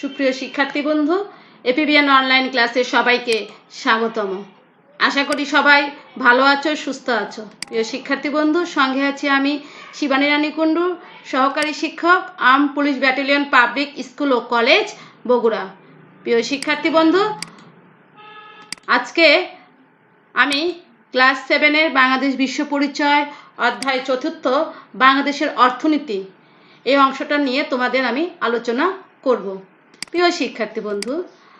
সুপ্রিয় শিক্ষার্থী বন্ধু, এপিবিএন অনলাইন ক্লাসে সবাইকে স্বাগতম। আশা করি সবাই ভালো আছো, সুস্থ আছো। প্রিয় শিক্ষার্থী বন্ধু, সঙ্গে আছি আমি শিবানী রানী কুণ্ডু, সহকারী শিক্ষক arm police battalion public school ও কলেজ, বগুড়া। প্রিয় শিক্ষার্থী বন্ধু, আজকে আমি ক্লাস সেভেনের বাংলাদেশ বিশ্ব পরিচয় অধ্যায় চতুর্থ, বাংলাদেশের অর্থনীতি, এই অংশটা নিয়ে তোমাদের আমি আলোচনা করব। প্রিয় শিক্ষার্থী বন্ধু,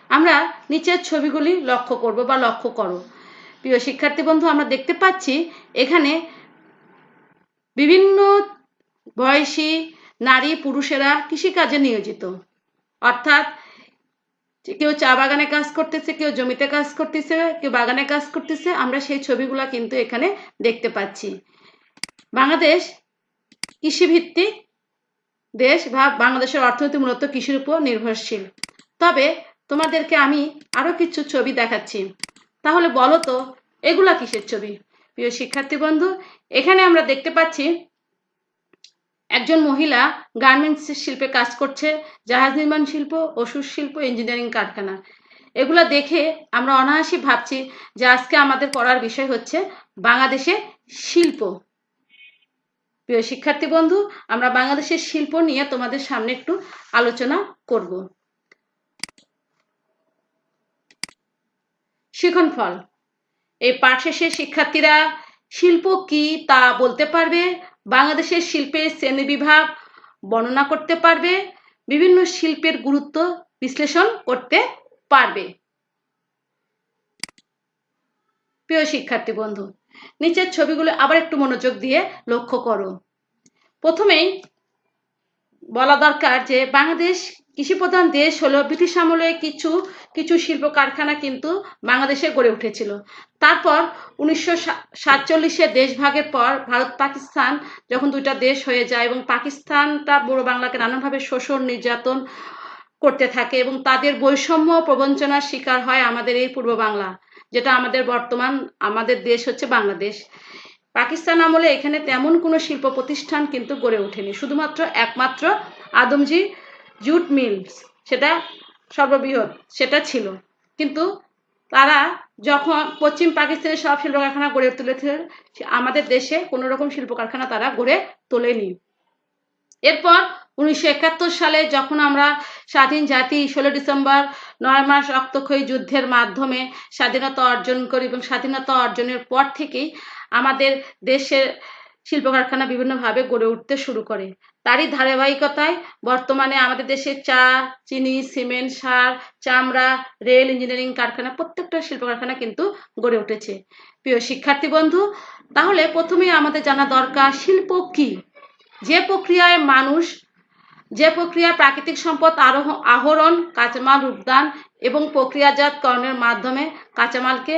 আমরা নিচের ছবিগুলি লক্ষ্য করব বা লক্ষ্য করো। প্রিয় শিক্ষার্থী বন্ধু, আমরা দেখতে পাচ্ছি এখানে বিভিন্ন বয়সী নারী পুরুষেরা কৃষিকাজে নিয়োজিত। অর্থাৎ কেউ চা বাগানে কাজ করতেছে, কেউ জমিতে কাজ করতেছে, কেউ বাগানে কাজ করতেছে, আমরা সেই ছবিগুলা কিন্তু এখানে দেখতে পাচ্ছি। বাংলাদেশ কৃষিভিত্তিক দেশ বা বাংলাদেশের অর্থনীতি মূলত কৃষির উপর নির্ভরশীল। তবে তোমাদেরকে আমি আরও কিছু ছবি দেখাচ্ছি। তাহলে বলো তো, এগুলা কিসের ছবি? প্রিয় শিক্ষার্থী বন্ধু, এখানে আমরা দেখতে পাচ্ছি একজন মহিলা গার্মেন্টস শিল্পে কাজ করছে, জাহাজ নির্মাণ শিল্প, ওষুধ শিল্প ইঞ্জিনিয়ারিং কারখানা। এগুলা দেখে আমরা অনায়াসই ভাবছি যে আজকে আমাদের পড়ার বিষয় হচ্ছে বাংলাদেশে শিল্প। প্রিয় শিক্ষার্থী বন্ধু, আমরা বাংলাদেশের শিল্প নিয়ে তোমাদের সামনে একটু আলোচনা করব। শিখন ফল। এই পাঠ শেষে শিক্ষার্থীরা, শিল্প কি তা বলতে পারবে? বাংলাদেশের শিল্পের শ্রেণি বিভাগ বর্ণনা করতে পারবে? বিভিন্ন শিল্পের গুরুত্ব বিশ্লেষণ করতে পারবে। প্রিয় শিক্ষার্থী বন্ধু নিচের ছবিগুলো আবার একটু মনোযোগ দিয়ে লক্ষ্য করো। প্রথমেই বলা দরকার যে বাংলাদেশ কৃষি প্রধান দেশ হলো ব্রিটিশ আমলে কিছু কিছু শিল্প কারখানা কিন্তু বাংলাদেশে গড়ে উঠেছিল। তারপর উনিশশো সাতচল্লিশে দেশ ভাগের পর ভারত, পাকিস্তান যখন দুইটা দেশ হয়ে যায় এবং পাকিস্তানটা বড় বাংলাকে নানানভাবে শোষণ, নির্যাতন করতে থাকে এবং তাদের বৈষম্য প্রবঞ্চনার শিকার হয় আমাদের এই পূর্ব বাংলা। যেটা আমাদের বর্তমান, আমাদের দেশ হচ্ছে বাংলাদেশ। পাকিস্তান আমলে এখানে তেমন কোনো শিল্প প্রতিষ্ঠান কিন্তু গড়ে ওঠেনি। শুধুমাত্র একমাত্র আদমজি জুট মিলস, সেটা সর্ববৃহৎ, সেটা ছিল। কিন্তু তারা যখন পশ্চিম পাকিস্তানের সব শিল্প কারখানা গড়ে তুলেছে আমাদের দেশে কোনো রকম শিল্প কারখানা তারা গড়ে তোলেনি। এরপর উনিশশো একাত্তর সালে যখন আমরা স্বাধীন জাতি, ষোলো ডিসেম্বর নয় মাস রক্তক্ষয়ী যুদ্ধের মাধ্যমে স্বাধীনতা অর্জন করি এবং স্বাধীনতা অর্জনের পর থেকেই আমাদের দেশের শিল্প কারখানা বিভিন্নভাবে গড়ে উঠতে শুরু করে। তারই ধারাবাহিকতায় বর্তমানে আমাদের দেশে চা, চিনি, সিমেন্ট, সার, চামড়া, রেল, ইঞ্জিনিয়ারিং কারখানা প্রত্যেকটা শিল্প কারখানা কিন্তু গড়ে উঠেছে। প্রিয় শিক্ষার্থী বন্ধু, তাহলে প্রথমেই আমাদের জানা দরকার শিল্প কি? যে প্রক্রিয়ায় মানুষ যে প্রক্রিয়া প্রাকৃতিক সম্পদ আরোহ, আহরণ, কাঁচামাল, রূপদান এবং প্রক্রিয়াজাতকরণের মাধ্যমে কাঁচামালকে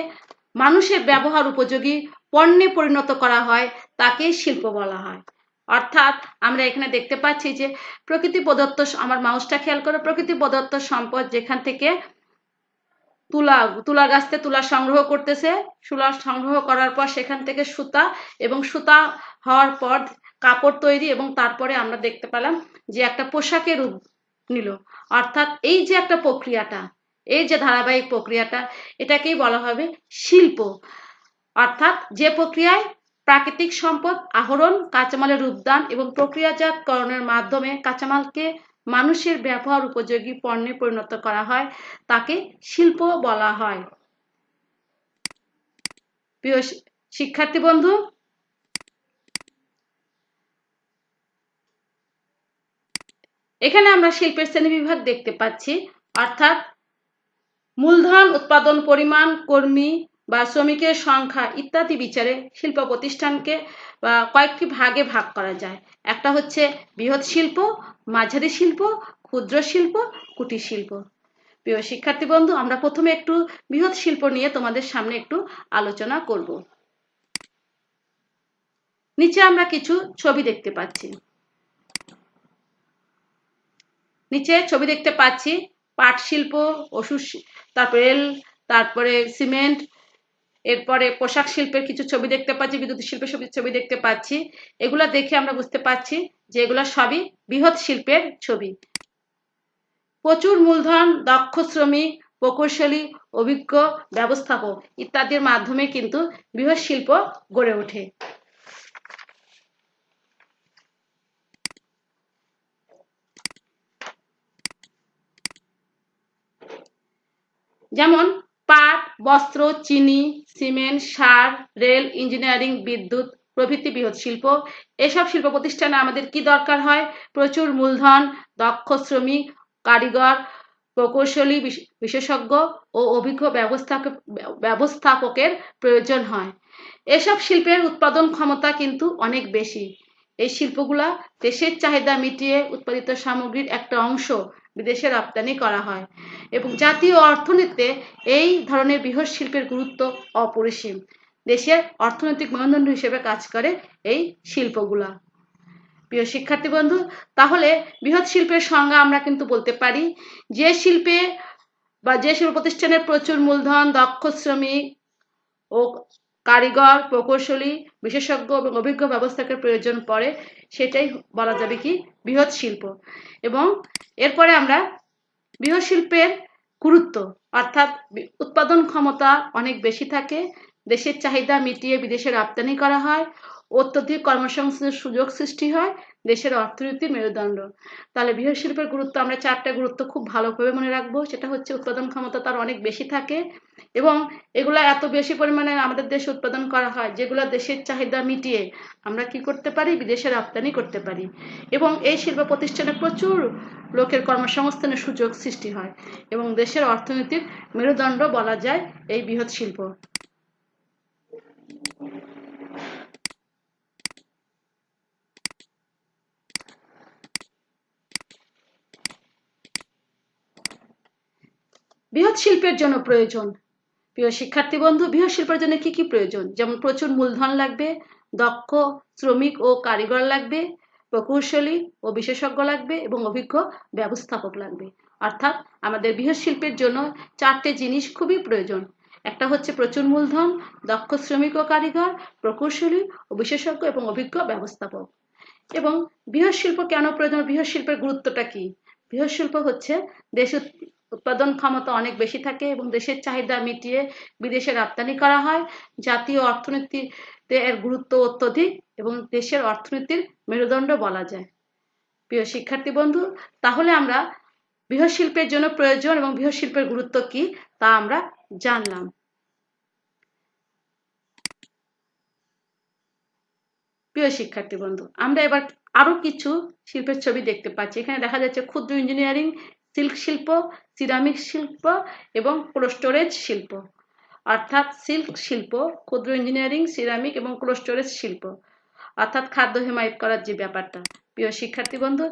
মানুষের ব্যবহার উপযোগী পণ্যে পরিণত করা হয়, তাকে শিল্প বলা হয়। অর্থাৎ আমরা এখানে দেখতে পাচ্ছি যে প্রকৃতি প্রদত্ত আমার মাউসটা খেয়াল করে, প্রকৃতি প্রদত্ত সম্পদ যেখান থেকে তুলা তুলা গাছতে তুলা সংগ্রহ করতেছে, তুলা সংগ্রহ করার পর সেখান থেকে সুতা এবং সুতা হওয়ার পর কাপড় তৈরি এবং তারপরে আমরা দেখতে পেলাম যে একটা পোশাকের রূপ নিল। অর্থাৎ এই যে একটা প্রক্রিয়াটা, এই যে ধারাবাহিক প্রক্রিয়াটা, এটাকেই বলা হবে শিল্প। অর্থাৎ যে প্রক্রিয়ায় প্রাকৃতিক সম্পদ, আহরণ, কাঁচামালের রূপদান এবং প্রক্রিয়াজাতকরণের মাধ্যমে কাঁচামালকে মানুষের ব্যবহার উপযোগী পণ্যে পরিণত করা হয়, তাকে শিল্প বলা হয়। প্রিয় শিক্ষার্থী বন্ধু এখানে আমরা শিল্পের শ্রেণি বিভাগ দেখতে পাচ্ছি। অর্থাৎ মূলধন, উৎপাদন, পরিমাণ, কর্মী বা শ্রমিকের সংখ্যা ইত্যাদি বিচারে শিল্প প্রতিষ্ঠানকে, বা কয়েকটি ভাগে ভাগ করা যায়। একটা হচ্ছে বৃহৎ শিল্প, মাঝারি শিল্প, ক্ষুদ্র শিল্প, কুটির শিল্প। প্রিয় শিক্ষার্থী বন্ধু, আমরা প্রথমে একটু বৃহৎ শিল্প নিয়ে তোমাদের সামনে একটু আলোচনা করব। নিচে আমরা কিছু ছবি দেখতে পাচ্ছি। নিচে ছবি দেখতে পাচ্ছি পাট শিল্প ওষুধ তারপরে রেল, তারপরে সিমেন্ট, এরপরে পোশাক শিল্পের কিছু ছবি দেখতে পাচ্ছি, বিদ্যুৎ শিল্পের ছবি দেখতে পাচ্ছি। এগুলো দেখে আমরা বুঝতে পারছি যে এগুলো সবই বৃহৎ শিল্পের ছবি। প্রচুর মূলধন, দক্ষ শ্রমিক, প্রকৌশলী, অভিজ্ঞ ব্যবস্থাপক ইত্যাদির মাধ্যমে কিন্তু বৃহৎ শিল্প গড়ে ওঠে। যেমন পাট, বস্ত্র, চিনি, সিমেন্ট, সার, রেল, ইঞ্জিনিয়ারিং, বিদ্যুৎ, প্রভৃতি বৃহৎ শিল্প। এসব শিল্প প্রতিষ্ঠানে আমাদের কি দরকার হয়? প্রচুর মূলধন, দক্ষ শ্রমিক, কারিগর, প্রকৌশলী বিশেষজ্ঞ ও অভিজ্ঞ ব্যবস্থাপক, ব্যবস্থাপকের প্রয়োজন হয়। এসব শিল্পের উৎপাদন ক্ষমতা কিন্তু অনেক বেশি। এই শিল্পগুলা দেশের চাহিদা মিটিয়ে উৎপাদিত সামগ্রীর একটা অংশ বিদেশে রপ্তানি করা হয়। এবং জাতীয় অর্থনীতিতে এই ধরনের বৃহৎ শিল্পের গুরুত্ব অপরিসীম। দেশের অর্থনৈতিক মানদণ্ড হিসেবে কাজ করে এই শিল্পগুলা। প্রিয় শিক্ষার্থী বন্ধু, তাহলে বৃহৎ শিল্পের সংজ্ঞা আমরা কিন্তু বলতে পারি, যে শিল্পে বা যে শিল্প প্রতিষ্ঠানের প্রচুর মূলধন, দক্ষ শ্রমিক ও কারিগর, প্রকৌশলী, বিশেষজ্ঞ এবং অভিজ্ঞ ব্যবস্থাকে প্রয়োজন পড়ে, সেটাই বলা যাবে কি বৃহৎ শিল্প। এবং এরপরে আমরা বৃহৎ শিল্পের গুরুত্ব, অর্থাৎ উৎপাদন ক্ষমতা অনেক বেশি থাকে, দেশের চাহিদা মিটিয়ে বিদেশে রপ্তানি করা হয় অত্যধিক কর্মসংস্থানের সুযোগ সৃষ্টি হয় দেশের অর্থনীতির মেরুদণ্ড। তাহলে বৃহৎ শিল্পের গুরুত্ব আমরা চারটা গুরুত্ব খুব ভালোভাবে মনে রাখব। সেটা হচ্ছে উৎপাদন ক্ষমতা তার অনেক বেশি থাকে এবং এগুলো এত বেশি পরিমাণে আমাদের দেশে উৎপাদন করা হয় যেগুলো দেশের চাহিদা মিটিয়ে আমরা কি করতে পারি? বিদেশে রপ্তানি করতে পারি। এবং এই শিল্প প্রতিষ্ঠানে প্রচুর লোকের কর্মসংস্থানের সুযোগ সৃষ্টি হয় এবং দেশের অর্থনীতির মেরুদণ্ড বলা যায় এই বৃহৎ শিল্প। বৃহৎ শিল্পের জন্য প্রয়োজন। প্রিয় শিক্ষার্থী বন্ধু, বৃহৎ শিল্পের জন্য কি কি প্রয়োজন? যেমন প্রচুর মূলধন লাগবে, দক্ষ, শ্রমিক ও কারিগর লাগবে, প্রকৌশলী ও বিশেষজ্ঞ লাগবে এবং অভিজ্ঞ ব্যবস্থাপক লাগবে। অর্থাৎ আমাদের বৃহৎ শিল্পের জন্য চারটে জিনিস খুবই প্রয়োজন। একটা হচ্ছে প্রচুর মূলধন, দক্ষ শ্রমিক ও কারিগর, প্রকৌশলী ও বিশেষজ্ঞ এবং অভিজ্ঞ ব্যবস্থাপক। এবং বৃহৎ শিল্প কেন প্রয়োজন? বৃহৎ শিল্পের গুরুত্বটা কি? বৃহৎ শিল্প হচ্ছে দেশ উৎপাদন ক্ষমতা অনেক বেশি থাকে এবং দেশের চাহিদা মিটিয়ে বিদেশে রপ্তানি করা হয়। জাতীয় অর্থনীতিতে এর গুরুত্ব অত্যধিক এবং দেশের অর্থনীতির মেরুদণ্ড বলা যায়। প্রিয় শিক্ষার্থী বন্ধু, তাহলে আমরা বৃহৎ শিল্পের জন্য প্রয়োজন এবং বৃহৎ শিল্পের গুরুত্ব কি তা আমরা জানলাম। প্রিয় শিক্ষার্থী বন্ধু, আমরা এবার আরও কিছু শিল্পের ছবি দেখতে পাচ্ছি। এখানে দেখা যাচ্ছে ক্ষুদ্র ইঞ্জিনিয়ারিং সিল্ক শিল্প সিরামিক শিল্প এবং স্টোরেজ শিল্প। অর্থাৎ সিল্ক শিল্প, ক্ষুদ্র ইঞ্জিনিয়ারিং সিরামিক এবং স্টোরেজ শিল্প। অর্থাৎ খাদ্য হিমায়িত করার যে ব্যাপারটা। প্রিয় শিক্ষার্থী বন্ধু,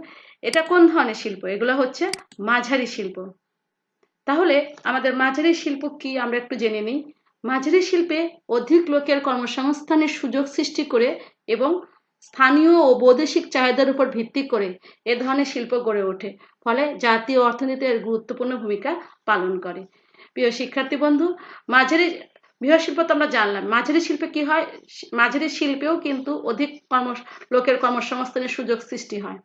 এটা কোন ধরনের শিল্প? এগুলো হচ্ছে মাঝারি শিল্প। তাহলে আমাদের মাঝারি শিল্প কি আমরা একটু জেনে নিই। মাঝারি শিল্পে অধিক লোকের কর্মসংস্থানের সুযোগ সৃষ্টি করে এবং স্থানীয় ও বৈদেশিক চাহিদার উপর ভিত্তি করে এ ধরনের শিল্প গড়ে ওঠে। ফলে জাতীয় অর্থনীতির গুরুত্বপূর্ণ ভূমিকা পালন করে। প্রিয় শিক্ষার্থী বন্ধু, মাঝারি, বৃহৎ শিল্প তো আমরা জানলাম। মাঝারি শিল্পে কি হয়? মাঝারি শিল্পেও কিন্তু অধিক কর্ম লোকের কর্মসংস্থানের সুযোগ সৃষ্টি হয়।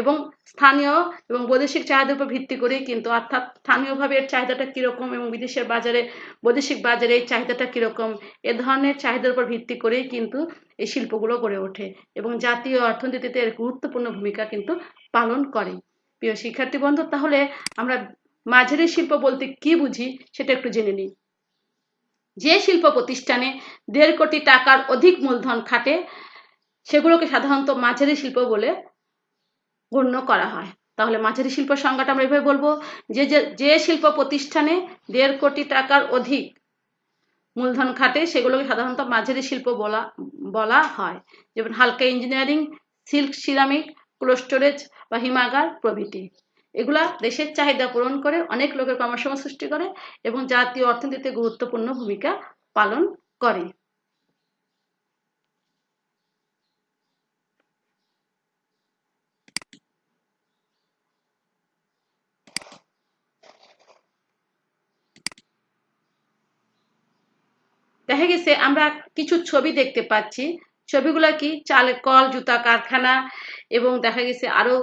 এবং স্থানীয় এবং বৈদেশিক চাহিদার উপর ভিত্তি করেই কিন্তু, অর্থাৎ স্থানীয়ভাবে এর চাহিদাটা কীরকম এবং বিদেশের বাজারে, বৈদেশিক বাজারে এই চাহিদাটা কীরকম, এ ধরনের চাহিদার উপর ভিত্তি করেই কিন্তু এই শিল্পগুলো গড়ে ওঠে এবং জাতীয় অর্থনীতিতে এর গুরুত্বপূর্ণ ভূমিকা কিন্তু পালন করে। প্রিয় শিক্ষার্থী বন্ধু, তাহলে আমরা মাঝারি শিল্প বলতে কি বুঝি সেটা একটু জেনে নিই। যে শিল্প প্রতিষ্ঠানে দেড় কোটি টাকার অধিক মূলধন খাটে, সেগুলোকে সাধারণত মাঝারি শিল্প বলে গণ্য করা হয়। তাহলে মাঝারি শিল্প সংজ্ঞাটা আমরা এভাবে বলব, যে যে শিল্প প্রতিষ্ঠানে দেড় কোটি টাকার অধিক মূলধন খাটে, সেগুলোকে সাধারণত মাঝারি শিল্প বলা বলা হয়। যেমন হালকা engineering, silk, ceramic cold storage বা হিমাগার প্রভৃতি। এগুলা দেশের চাহিদা পূরণ করে, অনেক লোকের কর্মসংস্থান সৃষ্টি করে এবং জাতীয় অর্থনীতিতে গুরুত্বপূর্ণ ভূমিকা পালন করে। দেখা গেছে, আমরা কিছু ছবি দেখতে পাচ্ছি। ছবিগুলো কি চালের কল, জুতা, কারখানা এবং দেখা গেছে আরও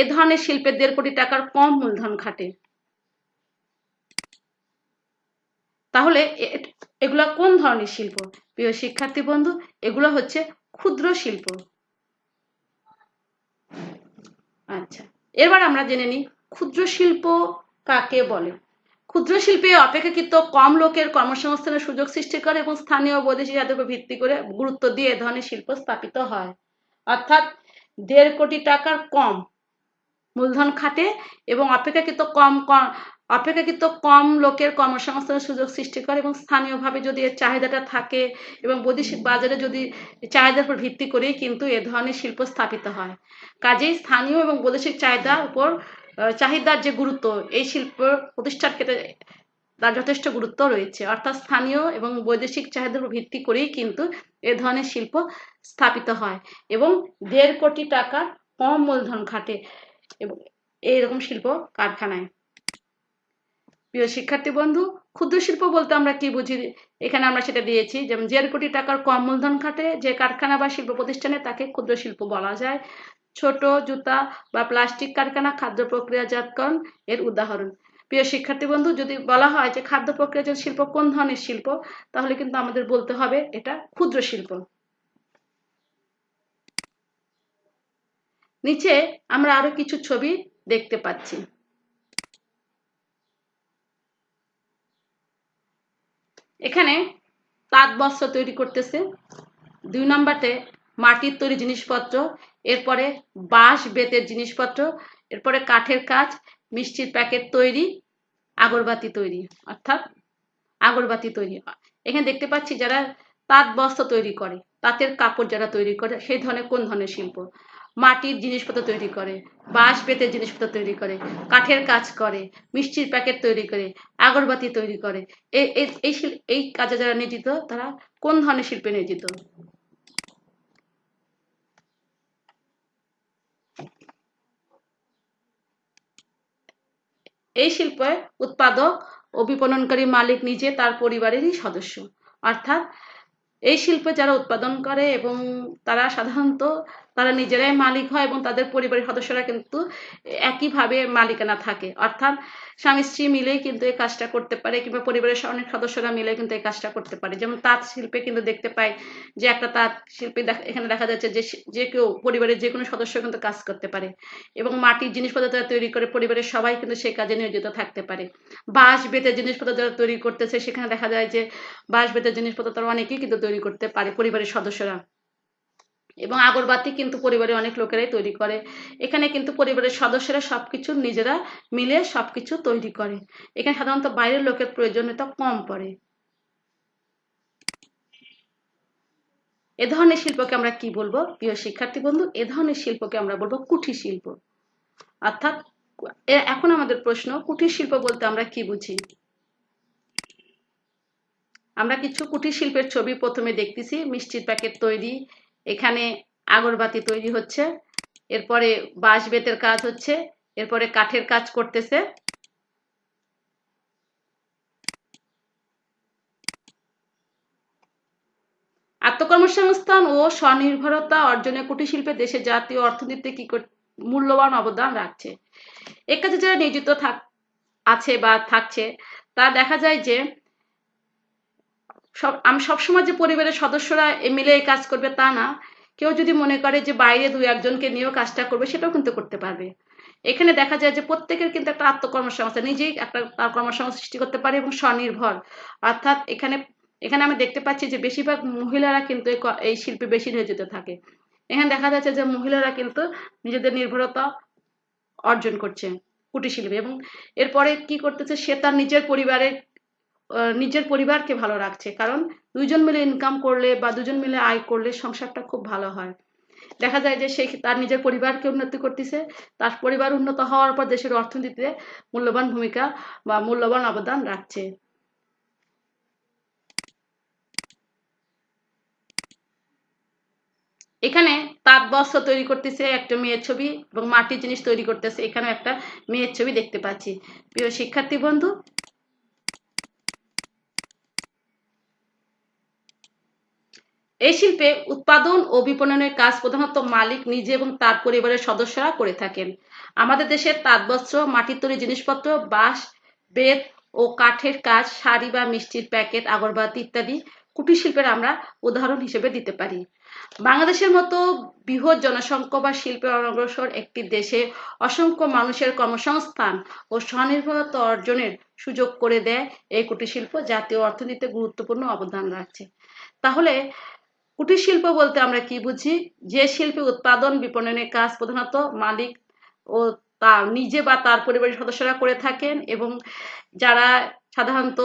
এ ধরনের শিল্পে দেড় কোটি টাকার কম মূলধন খাটে। তাহলে এগুলা কোন ধরনের শিল্প? প্রিয় শিক্ষার্থী বন্ধু, এগুলো হচ্ছে ক্ষুদ্র শিল্প। আচ্ছা এবার আমরা জেনে নিই ক্ষুদ্র শিল্প কাকে বলে। ক্ষুদ্র শিল্পে অপেক্ষাকৃত কম লোকের কর্মসংস্থানের সুযোগ সৃষ্টি করে এবং স্থানীয় বৈদেশিক জাতের উপর ভিত্তি করে গুরুত্ব দিয়ে এ ধরনের শিল্প স্থাপিত হয়। অর্থাৎ দেড় কোটি টাকার কম মূলধন খাটে এবং অপেক্ষাকৃত কম কম অপেক্ষাকৃত কম লোকের কর্মসংস্থানের সুযোগ সৃষ্টি করে এবং স্থানীয়ভাবে যদি এর চাহিদাটা থাকে এবং বৈদেশিক বাজারে যদি চাহিদার উপর ভিত্তি করেই কিন্তু এ ধরনের শিল্প স্থাপিত হয়। কাজেই স্থানীয় এবং বৈদেশিক চাহিদার উপর চাহিদার যে গুরুত্ব, এই শিল্প প্রতিষ্ঠার ক্ষেত্রে তার যথেষ্ট গুরুত্ব রয়েছে। অর্থাৎ স্থানীয় এবং বৈদেশিক চাহিদার ভিত্তি করেই কিন্তু এ ধরনের শিল্প স্থাপিত হয় এবং দেড় কোটি টাকা কম মূলধন খাটে এবং এইরকম শিল্প কারখানায়। প্রিয় শিক্ষার্থী বন্ধু, ক্ষুদ্র শিল্প বলতে আমরা কি বুঝি? এখানে আমরা সেটা দিয়েছি, যেমন দেড় কোটি টাকার কম মূলধন খাটে যে কারখানা বা শিল্প প্রতিষ্ঠানে তাকে ক্ষুদ্র শিল্প বলা যায়। ছোট জুতা বা প্লাস্টিক কারখানা, খাদ্য প্রক্রিয়াজাতকরণ এর উদাহরণ। প্রিয় শিক্ষার্থী বন্ধু, যদি বলা হয় যে খাদ্য প্রক্রিয়াজাত শিল্প, কোন ধরনের শিল্প? তাহলে কিন্তু আমাদের বলতে হবে এটা ক্ষুদ্র শিল্প। নিচে আমরা আরও কিছু ছবি দেখতে পাচ্ছি। এখানে তাঁত বস্ত্র তৈরি করতেছে। দুই নম্বরতে মাটির তৈরি জিনিসপত্র, এরপরে বাঁশ, বেতের জিনিসপত্র, এরপরে কাঠের কাজ, মিষ্টির প্যাকেট তৈরি আগরবাতি তৈরি, অর্থাৎ আগরবাতি তৈরি এখানে দেখতে পাচ্ছি যারা তাঁত বস্ত্র তৈরি করে, তাঁতের কাপড় যারা তৈরি করে, সেই ধরনের কোন ধরনের শিল্প? মাটির জিনিসপত্র তৈরি করে বাঁশ বেতের জিনিসপত্র তৈরি করে, কাঠের কাজ করে, মিষ্টির প্যাকেট তৈরি করে, আগরবাতি তৈরি করে। এই এই কাজে যারা নিয়োজিত, তারা কোন ধরনের শিল্পে নিয়োজিত? এই শিল্পে উৎপাদক ও বিপণনকারী মালিক নিজে তার পরিবারেরই সদস্য। অর্থাৎ এই শিল্পে যারা উৎপাদন করে এবং তারা সাধারণত তারা নিজেরাই মালিক হয় এবং তাদের পরিবারের সদস্যরা কিন্তু একইভাবে মালিকানা থাকে। অর্থাৎ স্বামী স্ত্রী মিলেই কিন্তু এই কাজটা করতে পারে কিংবা পরিবারের অনেক সদস্যরা মিলে কিন্তু এই কাজটা করতে পারে। যেমন তাঁত শিল্পে কিন্তু দেখতে পাই যে একটা তাঁত শিল্পে এখানে দেখা যাচ্ছে যে যে কেউ পরিবারের যে কোনো সদস্য কিন্তু কাজ করতে পারে এবং মাটির জিনিসপত্র যারা তৈরি করে পরিবারের সবাই কিন্তু সেই কাজে নিয়োজিত থাকতে পারে। বাঁশ বেতের জিনিসপত্র যারা তৈরি করতেছে সেখানে দেখা যায় যে বাঁশ বেতের জিনিসপত্র তারা অনেকেই কিন্তু তৈরি করতে পারে পরিবারের সদস্যরা। এবং আগরবাতি কিন্তু পরিবারের অনেক লোকেরাই তৈরি করে। এখানে কিন্তু পরিবারের সদস্যরা সবকিছু নিজেরা মিলে সবকিছু তৈরি করে। এখানে সাধারণত বাইরের লোকের প্রয়োজনীয়তা কম পড়ে। এ ধরনের শিল্পকে আমরা কি বলব? প্রিয় শিক্ষার্থী বন্ধু, এ ধরনের শিল্পকে আমরা বলব কুঠির শিল্প। অর্থাৎ এখন আমাদের প্রশ্ন কুঠির শিল্প বলতে আমরা কি বুঝি? আমরা কিছু কুটির শিল্পের ছবি প্রথমে দেখতেছি, মিষ্টির প্যাকেট তৈরি এখানে আগরবাতি তৈরি হচ্ছে। এরপরে বাঁশ বেতের কাজ হচ্ছে। এরপরে কাঠের কাজ করতেছে। আত্মকর্মসংস্থান ও স্বনির্ভরতা অর্জনে কুটির শিল্পে দেশের জাতীয় অর্থনীতিতে কি মূল্যবান অবদান রাখছে? একাজে যারা নিয়োজিত থাক আছে বা থাকছে, তা দেখা যায় যে সব, আমি সবসময় যে পরিবারের সদস্যরা মিলে কাজ করবে তা না। কেউ যদি মনে করে যে বাইরে দু একজনকে নিয়েও কাজটা করবে, সেটাও কিন্তু করতে পারবে। এখানে দেখা যায় যে প্রত্যেকের কিন্তু একটা আত্মকর্মসংস্থা, নিজেই একটা তার কর্মসংস্থা সৃষ্টি করতে পারে এবং স্বনির্ভর। অর্থাৎ এখানে এখানে আমি দেখতে পাচ্ছি যে বেশিরভাগ মহিলারা কিন্তু এই শিল্পে বেশি নিয়োজিত থাকে। এখানে দেখা যাচ্ছে যে মহিলারা কিন্তু নিজেদের নির্ভরতা অর্জন করছে কুটির শিল্পে এবং এরপরে কি করতেছে, সে তার নিজের পরিবারের নিজের পরিবারকে ভালো রাখছে। কারণ দুইজন মিলে ইনকাম করলে বা দুজন মিলে আয় করলে সংসারটা খুব ভালো হয়। দেখা যায় যে সে তার নিজের পরিবারকে উন্নতি করতেছে, তার পরিবার উন্নত হওয়ার পর দেশের অর্থনীতিতে মূল্যবান ভূমিকা বা মূল্যবান অবদান রাখছে। এখানে তাঁত বস্ত্র তৈরি করতেছে একটা মেয়ের ছবি এবং মাটির জিনিস তৈরি করতেছে। এখানে একটা মেয়ের ছবি দেখতে পাচ্ছি। প্রিয় শিক্ষার্থী বন্ধু এই শিল্পে উৎপাদন ও বিপণনের কাজ প্রধানত মালিক, নিজে এবং তার পরিবারের সদস্যরা করে থাকেন। আমাদের দেশের তাঁতবস্ত্র, মাটির তৈরি জিনিসপত্র, বাঁশ, বেত ও কাঠের কাজ, শাড়ি বা মিষ্টির প্যাকেট, আগরবাতি ইত্যাদি কুটির শিল্পের আমরা উদাহরণ হিসেবে দিতে পারি। বাংলাদেশের মতো বৃহৎ জনসংখ্যা বা শিল্পে অনগ্রসর একটি দেশে অসংখ্য মানুষের কর্মসংস্থান ও স্বনির্ভরতা অর্জনের সুযোগ করে দেয় এই কুটির শিল্প, জাতীয় অর্থনীতিতে গুরুত্বপূর্ণ অবদান রাখছে। তাহলে কুটির শিল্প বলতে আমরা কি বুঝি? যে শিল্পে উৎপাদন বিপণনের কাজ প্রধানত মালিক ও তা নিজে বা তার পরিবারের সদস্যরা করে থাকেন এবং যারা সাধারণত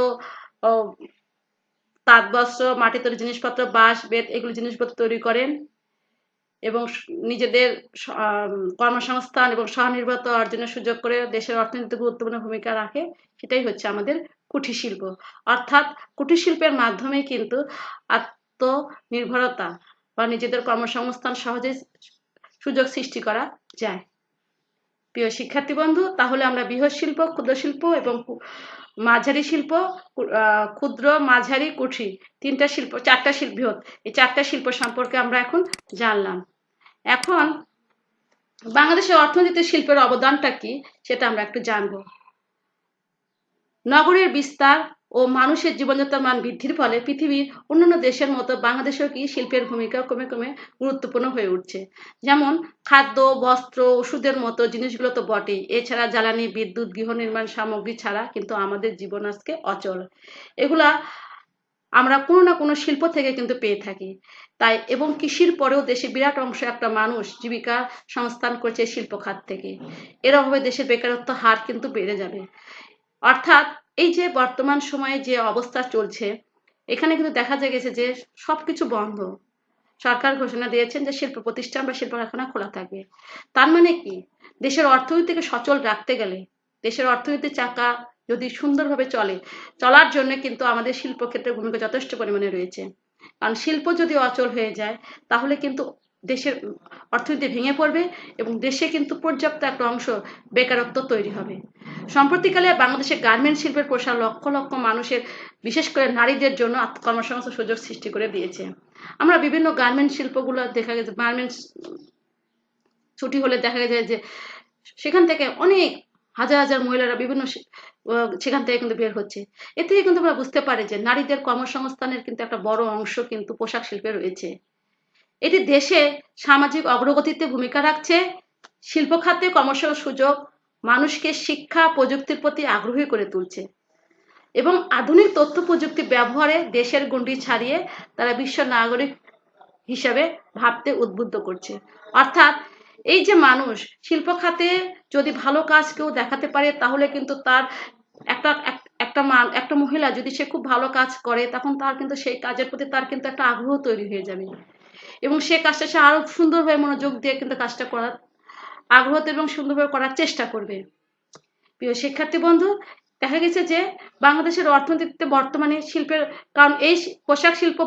তাঁত, বস্ত্র, মাটি তৈরি জিনিসপত্র, বাঁশ, বেত এগুলো জিনিসপত্র তৈরি করেন এবং নিজেদের কর্মসংস্থান এবং স্বনির্ভরতা অর্জনের সুযোগ করে দেশের অর্থনীতিতে গুরুত্বপূর্ণ ভূমিকা রাখে। সেটাই হচ্ছে আমাদের কুঠির শিল্প। অর্থাৎ কুঠির শিল্পের মাধ্যমে কিন্তু আত্মনির্ভরতা বা নিজেদের কর্মসংস্থান সহজে সুযোগ সৃষ্টি করা যায়। প্রিয় শিক্ষার্থী বন্ধু, তাহলে আমরা বৃহৎ শিল্প, ক্ষুদ্র শিল্প এবং মাঝারি শিল্প ক্ষুদ্র, মাঝারি, কুঠি তিনটা শিল্প, চারটা শিল্প, বৃহৎ এই চারটা শিল্প সম্পর্কে আমরা এখন জানলাম। এখন বাংলাদেশের অর্থনীতিতে শিল্পের অবদানটা কি সেটা আমরা একটু জানব। নগরের বিস্তার ও মানুষের জীবনযাত্রার মান বৃদ্ধির ফলে পৃথিবীর অন্যান্য দেশের মতো বাংলাদেশেও কি শিল্পের ভূমিকা কমে কমে গুরুত্বপূর্ণ হয়ে উঠছে? যেমন খাদ্য, বস্ত্র, ওষুধের মতো জিনিসগুলো তো বটেই। এছাড়া জ্বালানি, বিদ্যুৎ, গৃহ নির্মাণ সামগ্রী ছাড়া কিন্তু আমাদের জীবন আজকে অচল। এগুলা আমরা কোনো না কোনো শিল্প থেকে কিন্তু পেয়ে থাকি। তাই এবং কৃষির পরেও দেশে বিরাট অংশ একটা মানুষ জীবিকা সংস্থান করছে শিল্প খাত থেকে। এর অভাবে দেশের বেকারত্ব হার কিন্তু বেড়ে যাবে। অর্থাৎ এই যে বর্তমান সময়ে যে অবস্থা চলছে, এখানে কিন্তু দেখা যায় গেছে যে সবকিছু বন্ধ। সরকার ঘোষণা দিয়েছেন যে শিল্প প্রতিষ্ঠান বা শিল্প কারখানা খোলা থাকবে। তার মানে কি? দেশের অর্থনীতিকে সচল রাখতে গেলে, দেশের অর্থনীতির চাকা যদি সুন্দরভাবে চলে, চলার জন্য কিন্তু আমাদের শিল্প ক্ষেত্রে ভূমিকা যথেষ্ট পরিমাণে রয়েছে। কারণ শিল্প যদি অচল হয়ে যায়, তাহলে কিন্তু দেশের অর্থনীতি ভেঙে পড়বে এবং দেশে কিন্তু পর্যাপ্ত একটা অংশ বেকারত্ব তৈরি হবে। সম্প্রতিকালে বাংলাদেশের গার্মেন্ট শিল্পের প্রসার লক্ষ লক্ষ মানুষের, বিশেষ করে নারীদের জন্য কর্মসংস্থান সুযোগ সৃষ্টি করে দিয়েছে। আমরা বিভিন্ন গার্মেন্ট শিল্পগুলো দেখা গেছে গার্মেন্টস ছুটি হলে দেখা যায় যে সেখান থেকে অনেক হাজার হাজার মহিলারা বিভিন্ন সেখান থেকে কিন্তু বের হচ্ছে। এ থেকে কিন্তু আমরা বুঝতে পারি যে নারীদের কর্মসংস্থানের কিন্তু একটা বড় অংশ কিন্তু পোশাক শিল্পে রয়েছে। এটি দেশে সামাজিক অগ্রগতিতে ভূমিকা রাখছে, শিল্প খাতে কর্মসংস্থান সুযোগ মানুষকে শিক্ষা প্রযুক্তির প্রতি আগ্রহী করে তুলছে। এবং আধুনিক তথ্য প্রযুক্তি ব্যবহারে দেশের গণ্ডি ছাড়িয়ে তারা বিশ্ব নাগরিক হিসাবে ভাবতে উদ্বুদ্ধ করছে। অর্থাৎ এই যে মানুষ শিল্প খাতে যদি ভালো কাজ কেউ দেখাতে পারে, তাহলে কিন্তু তার একটা একটা মান একটা মহিলা যদি সে খুব ভালো কাজ করে, তখন তার কিন্তু সেই কাজের প্রতি তার কিন্তু একটা আগ্রহ তৈরি হয়ে যাবে। এবং সে কাজটা সে আরও সুন্দরভাবে মনোযোগ দিয়ে কিন্তু কাজটা করার আগ্রহ এবং সুন্দরভাবে করার চেষ্টা করবে। প্রিয় শিক্ষার্থী বন্ধু, দেখা গেছে যে বাংলাদেশের অর্থনীতিতে বর্তমানে শিল্পের, কারণ এই পোশাক শিল্প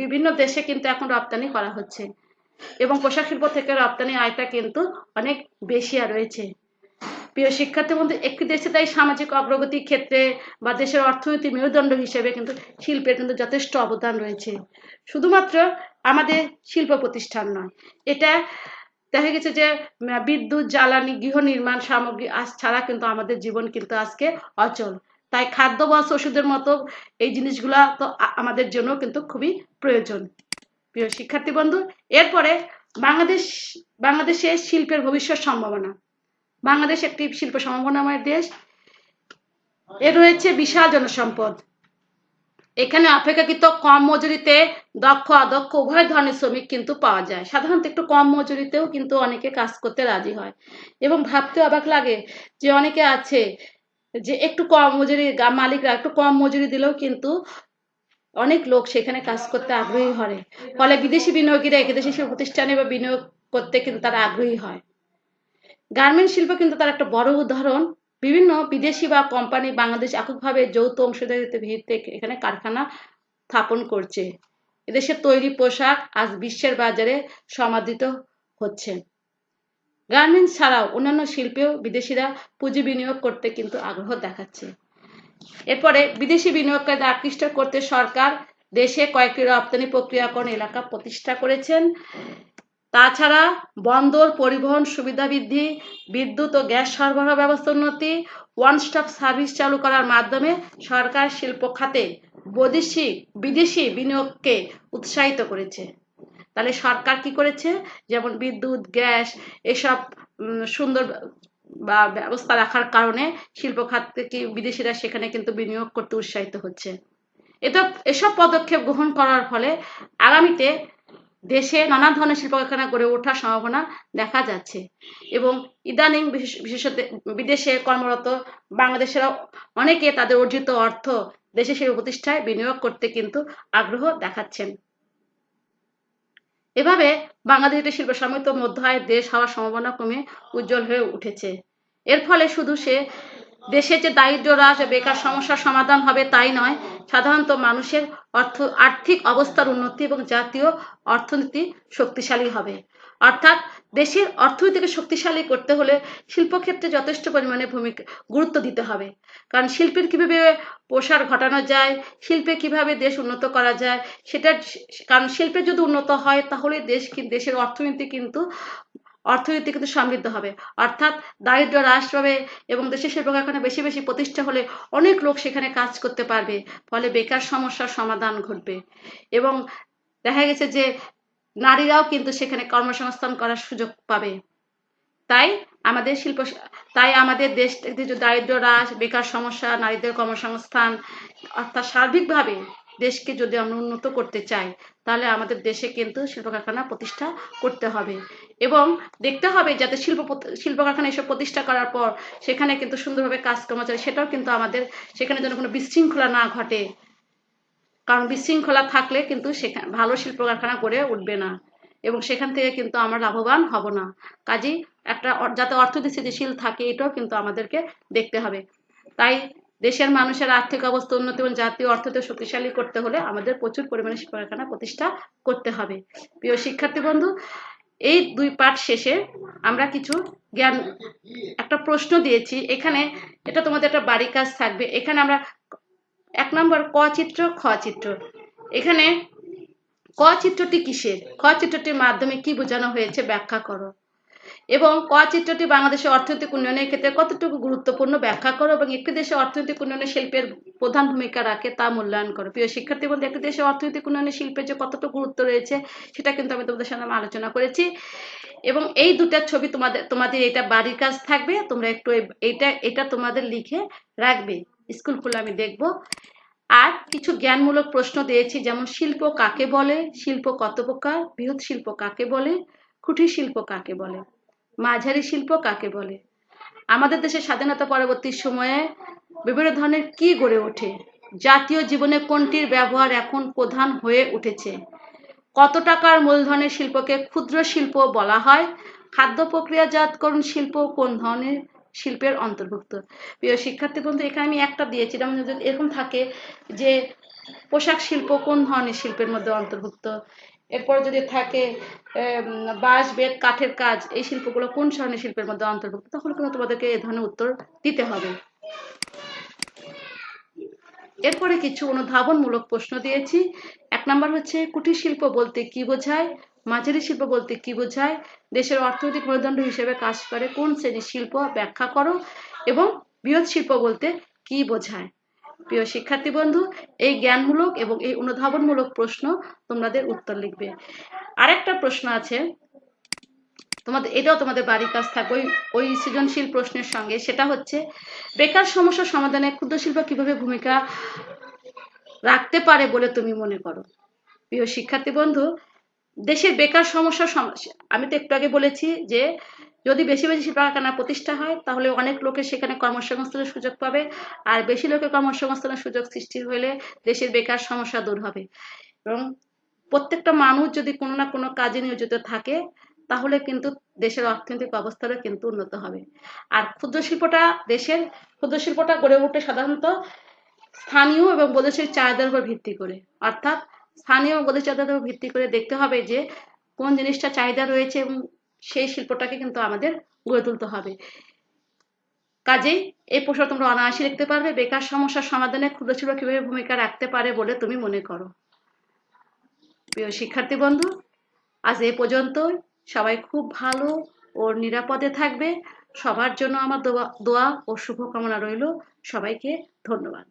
বিভিন্ন দেশে কিন্তু এখন রপ্তানি করা হচ্ছে। এবং পোশাক শিল্প থেকে রপ্তানি আয়টা কিন্তু অনেক বেশি আর রয়েছে। প্রিয় শিক্ষার্থী বন্ধু, একটি দেশে তাই সামাজিক অগ্রগতির ক্ষেত্রে বা দেশের অর্থনীতি মেরুদণ্ড হিসেবে কিন্তু শিল্পের কিন্তু যথেষ্ট অবদান রয়েছে। শুধুমাত্র আমাদের শিল্প প্রতিষ্ঠান নয়, এটা দেখা গেছে যে বিদ্যুৎ, জ্বালানি, গৃহ নির্মাণ সামগ্রী আজ ছাড়া কিন্তু আমাদের জীবন কিন্তু আজকে অচল। তাই খাদ্য বস ওষুধের মতো এই জিনিসগুলা তো আমাদের জন্য কিন্তু খুবই প্রয়োজন। প্রিয় শিক্ষার্থী বন্ধু, এরপরে বাংলাদেশ, বাংলাদেশে শিল্পের ভবিষ্যৎ সম্ভাবনা। বাংলাদেশ একটি শিল্প সম্ভাবনাময় দেশ। এর রয়েছে বিশাল জনসম্পদ। এখানে অপেক্ষাকৃত কম মজুরিতে দক্ষ অদক্ষ উভয় ধরনের শ্রমিক কিন্তু পাওয়া যায়। সাধারণত একটু কম মজুরিতেও কিন্তু অনেকে কাজ করতে রাজি হয়। এবং ভাবতে অবাক লাগে যে অনেকে আছে যে একটু কম মজুরি মালিকরা একটু কম মজুরি দিলেও কিন্তু অনেক লোক সেখানে কাজ করতে আগ্রহী হয় ফলে বিদেশি বিনিয়োগীরা এদেশি প্রতিষ্ঠানে বা বিনিয়োগ করতে কিন্তু তারা আগ্রহী হয়। গার্মেন্ট শিল্প কিন্তু তার একটা বড় উদাহরণ। বিভিন্ন বিদেশি বা কোম্পানি বাংলাদেশ এককভাবে যৌথ অংশীদারিত্বের ভিত্তিতে এখানে কারখানা স্থাপন করছে। এদেশের তৈরি পোশাক আজ বিশ্বের বাজারে সমাদৃত হচ্ছে। গার্মেন্টস ছাড়াও অন্যান্য শিল্পেও বিদেশিরা পুঁজি বিনিয়োগ করতে কিন্তু আগ্রহ দেখাচ্ছে। এরপরে বিদেশি বিনিয়োগকারীদের আকৃষ্ট করতে সরকার দেশে কয়েকটি রপ্তানি প্রক্রিয়াকরণ এলাকা প্রতিষ্ঠা করেছেন। তাছাড়া বন্দর পরিবহন সুবিধা বৃদ্ধি, বিদ্যুৎ ও গ্যাস সরবরাহ ব্যবস্থা উন্নতি ওয়ান স্টপ সার্ভিস চালু করার মাধ্যমে সরকার শিল্প খাতে বৈদেশিক, বিদেশি বিনিয়োগকে উৎসাহিত করেছে। তাহলে সরকার কি করেছে? যেমন বিদ্যুৎ, গ্যাস এসব সুন্দর বা ব্যবস্থা রাখার কারণে শিল্প খাত থেকে বিদেশিরা সেখানে কিন্তু বিনিয়োগ করতে উৎসাহিত হচ্ছে। এটা এসব পদক্ষেপ গ্রহণ করার ফলে আগামীতে দেশে নানা ধরনের শিল্প কারখানা গড়ে ওঠার সম্ভাবনা দেখা যাচ্ছে। এবং ইদানিং বিশেষত বিদেশে কর্মরত বাংলাদেশেরা অনেকে তাদের অর্জিত অর্থ দেশে শিল্প প্রতিষ্ঠায় বিনিয়োগ করতে কিন্তু আগ্রহ দেখাচ্ছেন। এভাবে বাংলাদেশ একটি শিল্প সমৃদ্ধ মধ্য আয়ের দেশ হওয়ার সম্ভাবনা কমে উজ্জ্বল হয়ে উঠেছে। এর ফলে শুধু সে দেশে যে দারিদ্র হ্রাস বেকার সমস্যার সমাধান হবে তাই নয়, সাধারণত মানুষের অর্থ, আর্থিক অবস্থার উন্নতি এবং জাতীয় অর্থনীতি শক্তিশালী হবে। অর্থাৎ দেশের অর্থনীতিকে শক্তিশালী করতে হলে শিল্পক্ষেত্রে যথেষ্ট পরিমাণে ভূমিকা, গুরুত্ব দিতে হবে। কারণ শিল্পের কীভাবে প্রসার ঘটানো যায়, শিল্পে কীভাবে দেশ উন্নত করা যায় সেটা কারণ শিল্পে যদি উন্নত হয় তাহলে দেশ দেশের অর্থনীতি কিন্তু অর্থনীতি কিন্তু সমৃদ্ধ হবে। অর্থাৎ দারিদ্র হ্রাস পাবে এবং দেশের শিল্প কারখানা বেশি বেশি প্রতিষ্ঠা হলে অনেক লোক সেখানে কাজ করতে পারবে, ফলে বেকার সমস্যার সমাধান ঘটবে। এবং দেখা গেছে যে নারীরাও কিন্তু সেখানে কর্মসংস্থান করার সুযোগ পাবে। তাই আমাদের শিল্প, তাই আমাদের দেশ দারিদ্র হ্রাস, বেকার সমস্যা, নারীদের কর্মসংস্থান, অর্থাৎ সার্বিকভাবে দেশকে যদি আমরা উন্নত করতে চাই, তাহলে আমাদের দেশে কিন্তু শিল্প কারখানা প্রতিষ্ঠা করতে হবে। এবং দেখতে হবে যাতে শিল্প শিল্প কারখানা এসব প্রতিষ্ঠা করার পর সেখানে কিন্তু সুন্দরভাবে কাজকর্ম চলে সেটাও কিন্তু আমাদের সেখানে যেন কোনো বিশৃঙ্খলা না ঘটে। কারণ বিশৃঙ্খলা থাকলে কিন্তু সেখানে ভালো শিল্প কারখানা গড়ে উঠবে না। এবং সেখান থেকে কিন্তু আমরা লাভবান হব না। কাজেই একটা যাতে অর্থনীতি স্থিতিশীল থাকে, এটাও কিন্তু আমাদেরকে দেখতে হবে। তাই দেশের মানুষের আর্থিক অবস্থা উন্নতি এবং জাতীয় অর্থনীতি শক্তিশালী করতে হলে আমাদের প্রচুর পরিমাণে কারখানা প্রতিষ্ঠা করতে হবে। প্রিয় শিক্ষার্থী বন্ধু, এই দুই পাঠ শেষে আমরা কিছু জ্ঞান, একটা প্রশ্ন দিয়েছি। এখানে এটা তোমাদের একটা বাড়ি কাজ থাকবে। এখানে আমরা এক নম্বর, ক চিত্র, খ চিত্র। এখানে ক চিত্রটি কিসের? খ চিত্রটির মাধ্যমে কি বোঝানো হয়েছে? ব্যাখ্যা করো। এবং ক চিত্রটি বাংলাদেশের অর্থনৈতিক উন্নয়নের ক্ষেত্রে কতটুকু গুরুত্বপূর্ণ ব্যাখ্যা করো এবং একটি দেশের অর্থনৈতিক উন্নয়নে শিল্পের প্রধান ভূমিকা রাখে তা মূল্যায়ন করো। প্রিয় শিক্ষার্থী বলতে একটি দেশের অর্থনৈতিক উন্নয়নে শিল্পের যে কতটুকু গুরুত্ব রয়েছে, সেটা কিন্তু আমি তোমাদের সাথে আলোচনা করেছি। এবং এই দুটার ছবি তোমাদের তোমাদের এটা বাড়ির কাজ থাকবে, তোমরা একটু এইটা, এটা তোমাদের লিখে রাখবে। স্কুল খুলে আমি দেখব। আর কিছু জ্ঞানমূলক প্রশ্ন দিয়েছি, যেমন শিল্প কাকে বলে, শিল্প কত প্রকার, বৃহৎ শিল্প কাকে বলে কুঠির শিল্প কাকে বলে। মাঝারি শিল্প কাকে বলে? আমাদের দেশের স্বাধীনতা পরবর্তী সময়ে বিভিন্ন ধরনের কি গড়ে ওঠে? জাতীয় জীবনে কোনটির ব্যবহার এখন প্রধান হয়ে উঠেছে? কত টাকার মূলধনের শিল্পকে ক্ষুদ্র শিল্প বলা হয়? খাদ্য প্রক্রিয়াজাতকরণ শিল্প কোন ধরনের শিল্পের অন্তর্ভুক্ত? প্রিয় শিক্ষার্থী বন্ধু, এখানে আমি একটা দিয়েছিলাম এরকম থাকে যে পোশাক শিল্প কোন ধরনের শিল্পের মধ্যে অন্তর্ভুক্ত? এরপর যদি থাকে বাঁশ, বেত, কাঠের কাজ, এই শিল্পগুলো কোন ধরনের শিল্পের মধ্যে অন্তর্ভুক্ত, তখন কিন্তু তোমাদেরকে এ ধরনের উত্তর দিতে হবে। এরপরে কিছু অনুধাবনমূলক প্রশ্ন দিয়েছি। এক নম্বর হচ্ছে, কুটির শিল্প বলতে কি বোঝায়? মাঝারি শিল্প বলতে কি বোঝায়? দেশের অর্থনৈতিক মেরুদণ্ড হিসেবে কাজ করে কোন শ্রেণির শিল্প ব্যাখ্যা করো? এবং বৃহৎ শিল্প বলতে কি বোঝায়? প্রিয় শিক্ষার্থী বন্ধু, এই জ্ঞানমূলক এবং এই অনুধাবনমূলক প্রশ্ন তোমাদের উত্তর লিখবে। আরেকটা প্রশ্ন আছে। তোমাদের, এটাও তোমাদের বাড়ির কাজ থাকবে ওই ওই সৃজনশীল প্রশ্নের সঙ্গে। সেটা হচ্ছে, বেকার সমস্যা সমাধানে ক্ষুদ্র শিল্প কীভাবে ভূমিকা রাখতে পারে বলে তুমি মনে করো? প্রিয় শিক্ষার্থী বন্ধু দেশের বেকার সমস্যা আমি তো একটু আগে বলেছি যে যদি বেশি বেশি শিল্প কারখানা প্রতিষ্ঠা হয়, তাহলে অনেক লোকের সেখানে কর্মসংস্থানের সুযোগ পাবে। আর বেশি লোকের কর্মসংস্থানের সুযোগ সৃষ্টি হলে দেশের বেকার সমস্যা দূর হবে। এবং প্রত্যেকটা মানুষ যদি কোনো না কোনো কাজে নিয়োজিত থাকে, তাহলে কিন্তু দেশের অর্থনৈতিক অবস্থারও কিন্তু উন্নত হবে। আর ক্ষুদ্র শিল্পটা দেশের ক্ষুদ্র শিল্পটা গড়ে ওঠে সাধারণত স্থানীয় এবং বৈদেশিক চাহিদার উপর ভিত্তি করে। অর্থাৎ স্থানীয় এবং বৈদেশিক চাহিদার উপর ভিত্তি করে দেখতে হবে যে কোন জিনিসটা চাহিদা রয়েছে এবং সেই শিল্পটাকে কিন্তু আমাদের গড়ে তুলতে হবে। কাজেই এই প্রশ্ন তোমরা অনায়াসে লিখতে পারবে, বেকার সমস্যার সমাধানে ক্ষুদ্র শিল্প কীভাবে ভূমিকা রাখতে পারে বলে তুমি মনে করো। প্রিয় শিক্ষার্থী বন্ধু, আজ এ পর্যন্তই। সবাই খুব ভালো ও নিরাপদে থাকবে। সবার জন্য আমার দোয়া দোয়া ও শুভকামনা রইল। সবাইকে ধন্যবাদ।